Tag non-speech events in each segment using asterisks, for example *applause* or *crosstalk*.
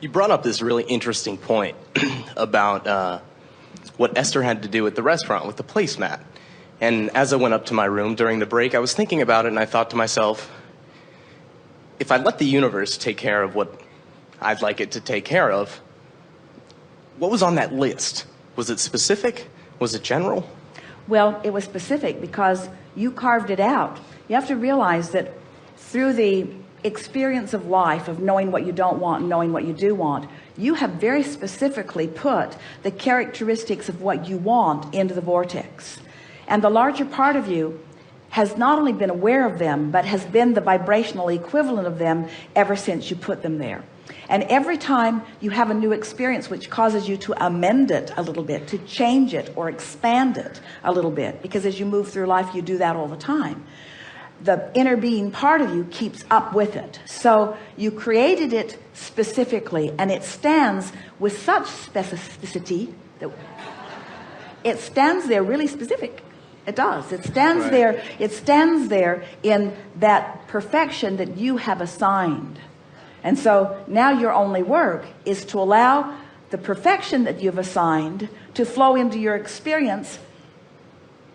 You brought up this really interesting point *clears throat* about uh, what Esther had to do at the restaurant with the placemat. And as I went up to my room during the break, I was thinking about it and I thought to myself, if I let the universe take care of what I'd like it to take care of, what was on that list? Was it specific? Was it general? Well, it was specific because you carved it out. You have to realize that through the experience of life of knowing what you don't want knowing what you do want you have very specifically put the characteristics of what you want into the vortex. And the larger part of you has not only been aware of them but has been the vibrational equivalent of them ever since you put them there. And every time you have a new experience which causes you to amend it a little bit to change it or expand it a little bit because as you move through life you do that all the time the inner being part of you keeps up with it. So you created it specifically and it stands with such specificity that it stands there really specific. It does. It stands right. there it stands there in that perfection that you have assigned. And so now your only work is to allow the perfection that you've assigned to flow into your experience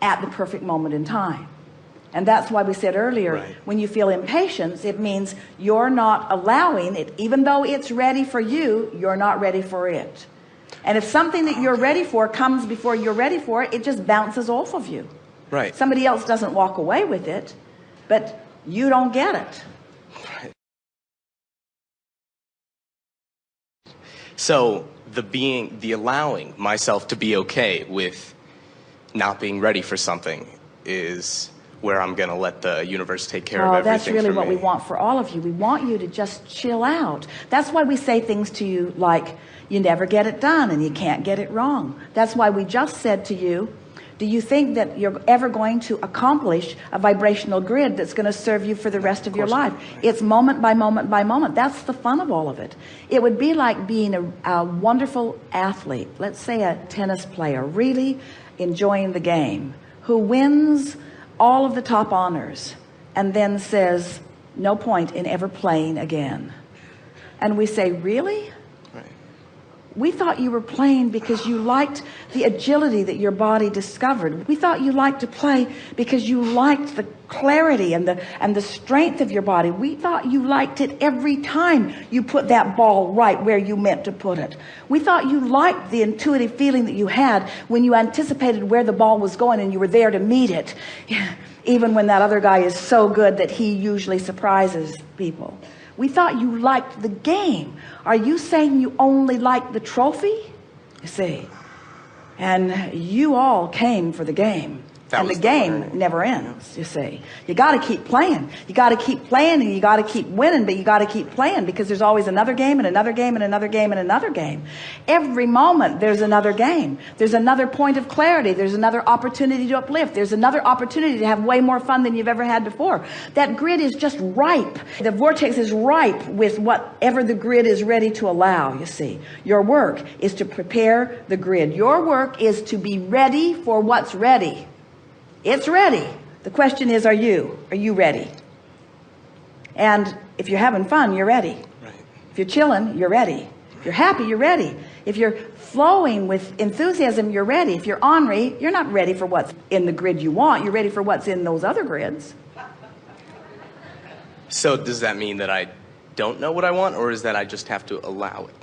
at the perfect moment in time and that's why we said earlier right. when you feel impatience it means you're not allowing it. Even though it's ready for you you're not ready for it. And if something that you're ready for comes before you're ready for it it just bounces off of you. Right. Somebody else doesn't walk away with it but you don't get it. So the being the allowing myself to be okay with not being ready for something is where I'm going to let the universe take care oh, of everything that's really what me. we want for all of you. We want you to just chill out. That's why we say things to you like you never get it done and you can't get it wrong. That's why we just said to you do you think that you're ever going to accomplish a vibrational grid that's going to serve you for the rest of, of your life? It's moment by moment by moment. That's the fun of all of it. It would be like being a, a wonderful athlete. Let's say a tennis player really enjoying the game who wins all of the top honors and then says no point in ever playing again. And we say really we thought you were playing because you liked the agility that your body discovered. We thought you liked to play because you liked the clarity and the and the strength of your body. We thought you liked it every time you put that ball right where you meant to put it. We thought you liked the intuitive feeling that you had when you anticipated where the ball was going and you were there to meet it. *laughs* Even when that other guy is so good that he usually surprises people we thought you liked the game. Are you saying you only like the trophy? You see and you all came for the game that and the game never ends you see. You got to keep playing. You got to keep playing and you got to keep winning but you got to keep playing because there's always another game and another game and another game and another game. Every moment there's another game. There's another point of clarity. There's another opportunity to uplift. There's another opportunity to have way more fun than you've ever had before. That grid is just ripe. The vortex is ripe with whatever the grid is ready to allow you see. Your work is to prepare the grid. Your work is to be ready for what's ready it's ready. The question is, are you? Are you ready? And if you're having fun, you're ready. Right. If you're chilling, you're ready. If you're happy, you're ready. If you're flowing with enthusiasm, you're ready. If you're ornery, you're not ready for what's in the grid you want. You're ready for what's in those other grids. So does that mean that I don't know what I want or is that I just have to allow it?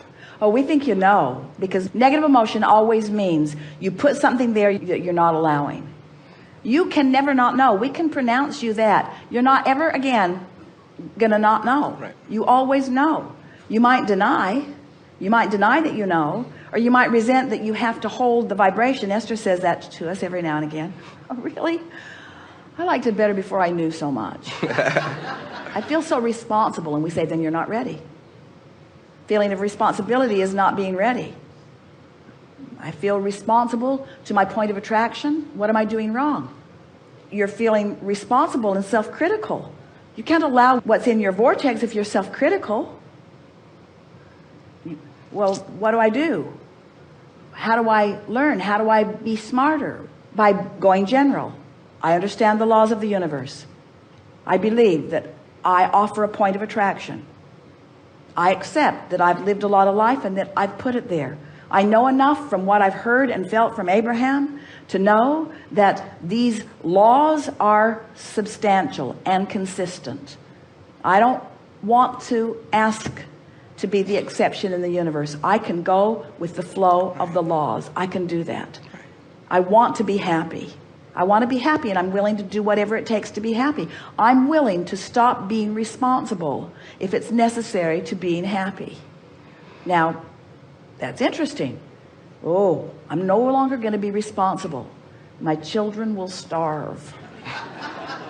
Oh, we think you know because negative emotion always means you put something there that you're not allowing you can never not know. We can pronounce you that. You're not ever again gonna not know. Right. you always know. You might deny. You might deny that you know or you might resent that you have to hold the vibration. Esther says that to us every now and again. *laughs* Oh really? I liked it better before I knew so much. *laughs* I feel so responsible and we say then you're not ready. Feeling of responsibility is not being ready. I feel responsible to my point of attraction. What am I doing wrong you're feeling responsible and self-critical. You can't allow what's in your vortex if you're self-critical. Well what do I do? How do I learn? How do I be smarter? By going general. I understand the laws of the universe. I believe that I offer a point of attraction. I accept that I've lived a lot of life and that I've put it there. I know enough from what I've heard and felt from Abraham to know that these laws are substantial and consistent. I don't want to ask to be the exception in the universe. I can go with the flow of the laws. I can do that. I want to be happy. I want to be happy and I'm willing to do whatever it takes to be happy. I'm willing to stop being responsible if it's necessary to being happy. Now, that's interesting. Oh, I'm no longer going to be responsible. My children will starve.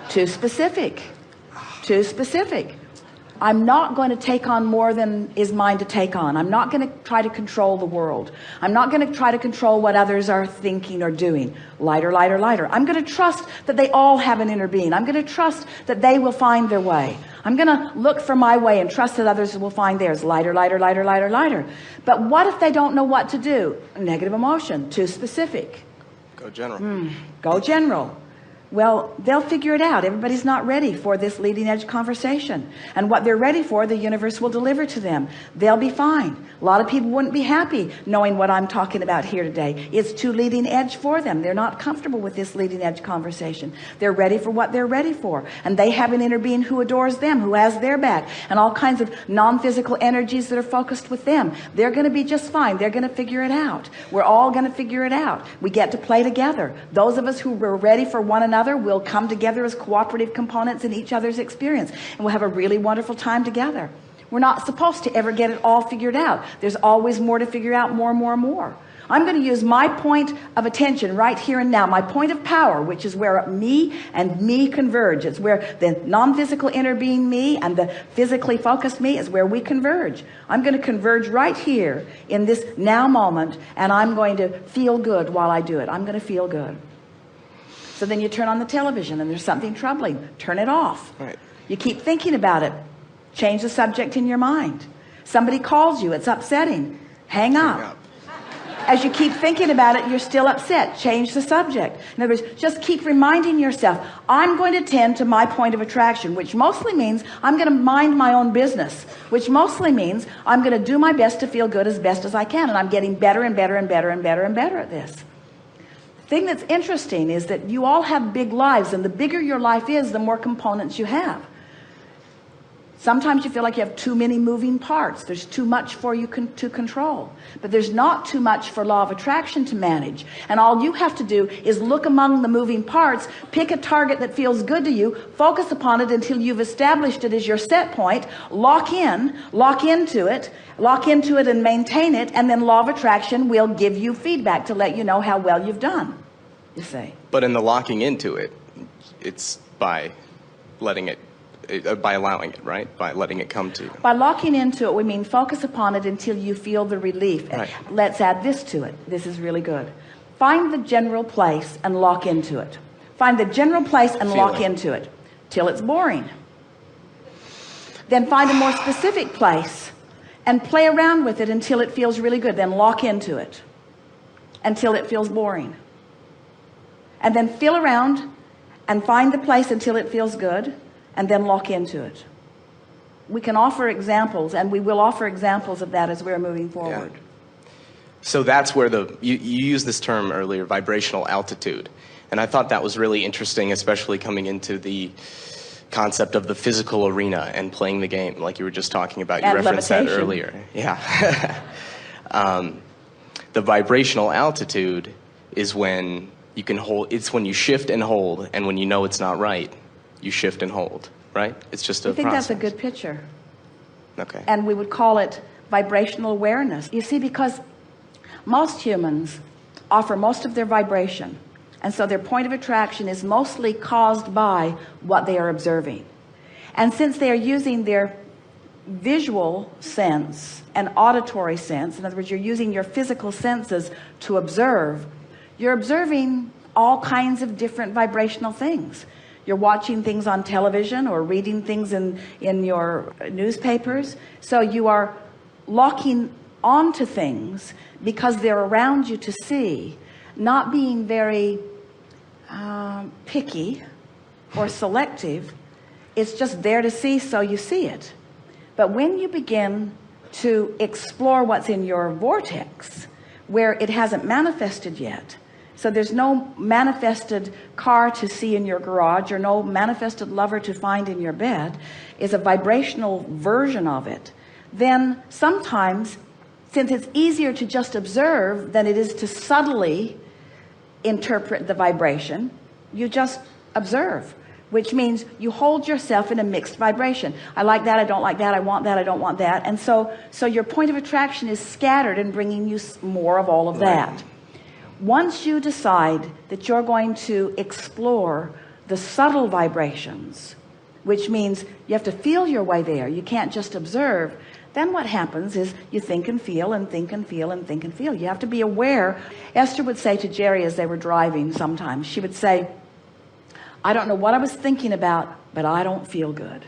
Too specific. Too specific. I'm not going to take on more than is mine to take on. I'm not going to try to control the world. I'm not going to try to control what others are thinking or doing. Lighter, lighter, lighter. I'm going to trust that they all have an inner being. I'm going to trust that they will find their way. I'm going to look for my way and trust that others will find theirs. Lighter, lighter, lighter, lighter, lighter. But what if they don't know what to do? Negative emotion. Too specific. Go general. Mm, go general. Well, they'll figure it out. Everybody's not ready for this leading edge conversation. And what they're ready for, the universe will deliver to them. They'll be fine. A lot of people wouldn't be happy knowing what I'm talking about here today. It's too leading edge for them. They're not comfortable with this leading edge conversation. They're ready for what they're ready for. And they have an inner being who adores them, who has their back, and all kinds of non-physical energies that are focused with them. They're going to be just fine. They're going to figure it out. We're all going to figure it out. We get to play together. Those of us who were ready for one another another will come together as cooperative components in each other's experience and we'll have a really wonderful time together. We're not supposed to ever get it all figured out. There's always more to figure out more and more more. I'm going to use my point of attention right here and now my point of power which is where me and me converge. It's where the non-physical inner being me and the physically focused me is where we converge. I'm going to converge right here in this now moment and I'm going to feel good while I do it. I'm going to feel good so then you turn on the television and there's something troubling. Turn it off. Right. You keep thinking about it. Change the subject in your mind. Somebody calls you. It's upsetting. Hang up. Hang up. As you keep thinking about it, you're still upset. Change the subject. In other words, just keep reminding yourself, I'm going to tend to my point of attraction, which mostly means I'm going to mind my own business, which mostly means I'm going to do my best to feel good as best as I can. And I'm getting better and better and better and better and better at this thing that's interesting is that you all have big lives and the bigger your life is the more components you have. Sometimes you feel like you have too many moving parts. There's too much for you con to control. But there's not too much for law of attraction to manage. And all you have to do is look among the moving parts pick a target that feels good to you focus upon it until you've established it as your set point lock in lock into it lock into it and maintain it and then law of attraction will give you feedback to let you know how well you've done you say but in the locking into it it's by letting it uh, by allowing it right? By letting it come to you. By locking into it we mean focus upon it until you feel the relief. Right. let's add this to it. This is really good. Find the general place and lock into it. Find the general place and lock into it till it's boring. Then find a more specific place and play around with it until it feels really good. Then lock into it until it feels boring and then feel around and find the place until it feels good and then lock into it. We can offer examples and we will offer examples of that as we're moving forward. Yeah. so that's where the you, you used this term earlier vibrational altitude. And I thought that was really interesting especially coming into the concept of the physical arena and playing the game like you were just talking about. You and referenced levitation. that earlier. Yeah. *laughs* Um, the vibrational altitude is when you can hold it's when you shift and hold and when you know it's not right you shift and hold right? It's just a I think process. that's a good picture. Okay. And we would call it vibrational awareness. You see because most humans offer most of their vibration and so their point of attraction is mostly caused by what they are observing. And since they are using their visual sense and auditory sense in other words you're using your physical senses to observe you're observing all kinds of different vibrational things. You're watching things on television or reading things in in your newspapers. So you are locking onto things because they're around you to see not being very um, picky or selective. It's just there to see so you see it. But when you begin to explore what's in your vortex, where it hasn't manifested yet, so there's no manifested car to see in your garage or no manifested lover to find in your bed is a vibrational version of it. Then sometimes, since it's easier to just observe than it is to subtly interpret the vibration, you just observe which means you hold yourself in a mixed vibration. I like that I don't like that I want that I don't want that. And so so your point of attraction is scattered and bringing you more of all of that once you decide that you're going to explore the subtle vibrations which means you have to feel your way there you can't just observe then what happens is you think and feel and think and feel and think and feel. You have to be aware. Esther would say to Jerry as they were driving sometimes she would say I don't know what I was thinking about but I don't feel good.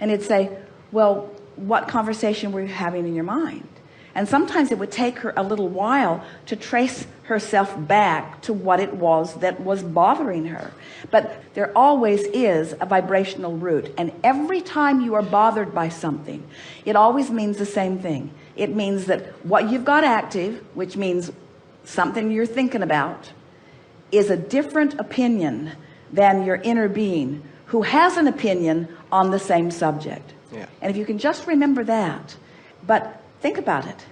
And it'd say well what conversation were you having in your mind and sometimes it would take her a little while to trace herself back to what it was that was bothering her. But there always is a vibrational root. And every time you are bothered by something it always means the same thing. It means that what you've got active which means something you're thinking about is a different opinion than your inner being who has an opinion on the same subject. Yeah. and if you can just remember that but think about it.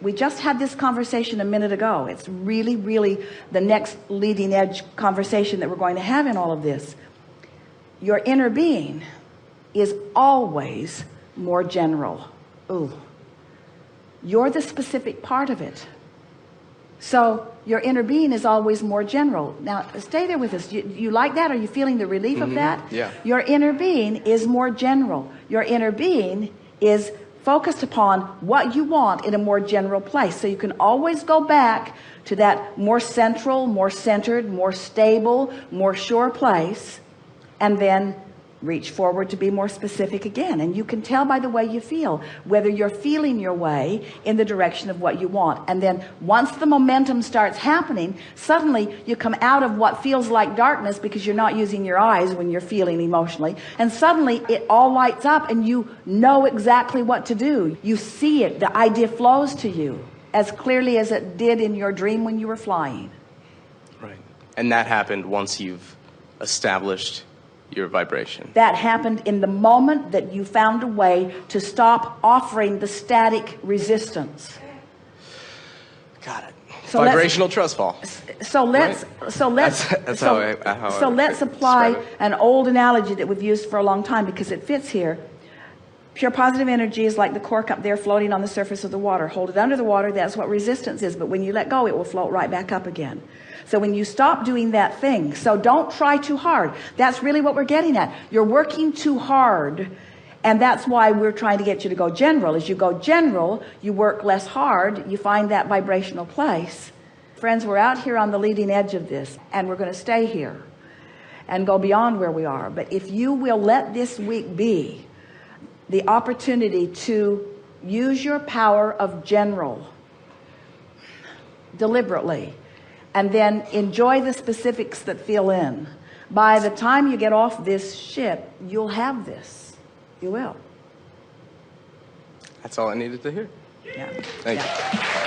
We just had this conversation a minute ago. It's really really the next leading edge conversation that we're going to have in all of this. Your inner being is always more general. Ooh. you're the specific part of it. So your inner being is always more general. Now stay there with us. You, you like that? Are you feeling the relief of mm-hmm. that? Yeah. your inner being is more general. Your inner being is focused upon what you want in a more general place. So you can always go back to that more central more centered more stable more sure place and then reach forward to be more specific again. And you can tell by the way you feel whether you're feeling your way in the direction of what you want. And then once the momentum starts happening suddenly you come out of what feels like darkness because you're not using your eyes when you're feeling emotionally. And suddenly it all lights up and you know exactly what to do. You see it. The idea flows to you as clearly as it did in your dream when you were flying. Right. And that happened once you've established your vibration. that happened in the moment that you found a way to stop offering the static resistance Got it. So Vibrational trust fall. so let's so let's That's- that's so, how I- how so let's apply an old analogy that we've used for a long time because it fits here pure positive energy is like the cork up there floating on the surface of the water. Hold it under the water that's what resistance is but when you let go it will float right back up again. So when you stop doing that thing so don't try too hard. That's really what we're getting at. You're working too hard and that's why we're trying to get you to go general. As you go general you work less hard you find that vibrational place. Friends we're out here on the leading edge of this and we're going to stay here and go beyond where we are. But if you will let this week be the opportunity to use your power of general deliberately and then enjoy the specifics that fill in by the time you get off this ship you'll have this you will That's all I needed to hear. yeah Thank Yeah. you.